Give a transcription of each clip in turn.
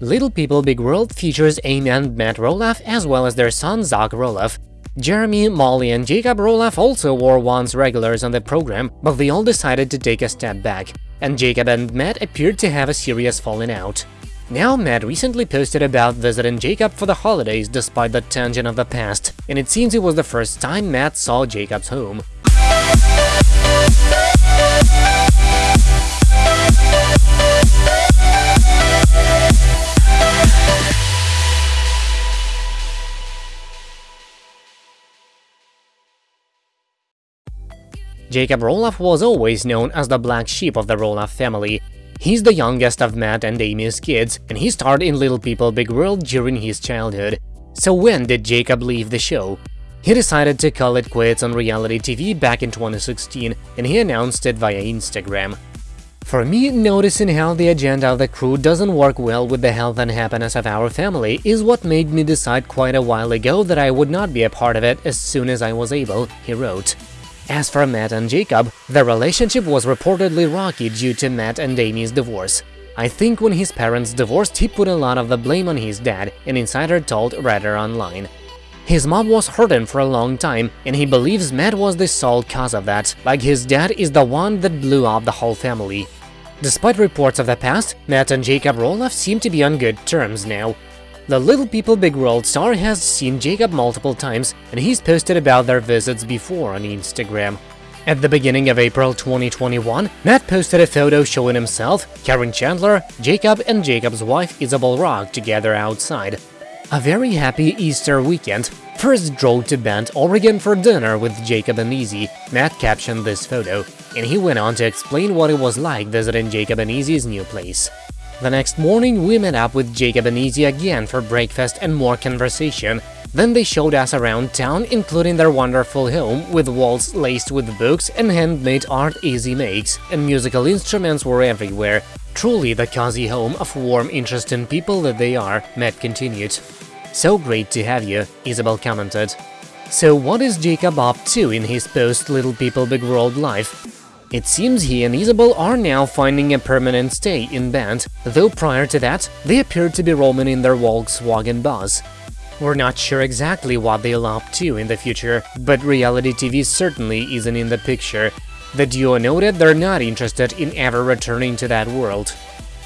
Little People Big World features Amy and Matt Roloff as well as their son Zach Roloff. Jeremy, Molly and Jacob Roloff also were once regulars on the program, but they all decided to take a step back, and Jacob and Matt appeared to have a serious falling out. Now, Matt recently posted about visiting Jacob for the holidays despite the tension of the past, and it seems it was the first time Matt saw Jacob's home. Jacob Roloff was always known as the black sheep of the Roloff family. He's the youngest of Matt and Amy's kids, and he starred in Little People Big World during his childhood. So when did Jacob leave the show? He decided to call it quits on reality TV back in 2016, and he announced it via Instagram. For me, noticing how the agenda of the crew doesn't work well with the health and happiness of our family is what made me decide quite a while ago that I would not be a part of it as soon as I was able, he wrote. As for Matt and Jacob, their relationship was reportedly rocky due to Matt and Amy's divorce. I think when his parents divorced, he put a lot of the blame on his dad, an insider told Radar Online. His mom was hurting for a long time, and he believes Matt was the sole cause of that, like his dad is the one that blew up the whole family. Despite reports of the past, Matt and Jacob Roloff seem to be on good terms now. The Little People Big World star has seen Jacob multiple times, and he's posted about their visits before on Instagram. At the beginning of April 2021, Matt posted a photo showing himself, Caryn Chandler, Jacob and Jacob's wife Isabel Rock together outside. A very happy Easter weekend. First drove to Bend, Oregon for dinner with Jacob and Izzy. Matt captioned this photo, and he went on to explain what it was like visiting Jacob and Izzy's new place. The next morning, we met up with Jacob and Izzy again for breakfast and more conversation. Then they showed us around town, including their wonderful home, with walls laced with books and handmade art Izzy makes, and musical instruments were everywhere. Truly the cozy home of warm, interesting people that they are, Matt continued. So great to have you, Isabel commented. So what is Jacob up to in his post-Little People Big World life? It seems he and Isabel are now finding a permanent stay in Bend, though prior to that, they appeared to be roaming in their Volkswagen bus. We're not sure exactly what they'll up to in the future, but reality TV certainly isn't in the picture. The duo noted they're not interested in ever returning to that world.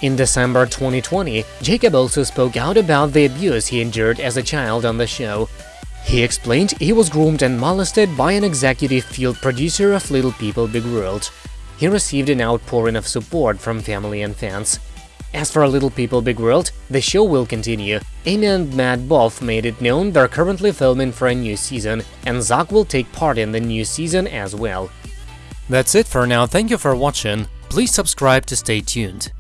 In December 2020, Jacob also spoke out about the abuse he endured as a child on the show. He explained he was groomed and molested by an executive field producer of Little People Big World. He received an outpouring of support from family and fans. As for Little People Big World, the show will continue. Amy and Matt both made it known they're currently filming for a new season, and Zach will take part in the new season as well. That's it for now, thank you for watching, please subscribe to stay tuned.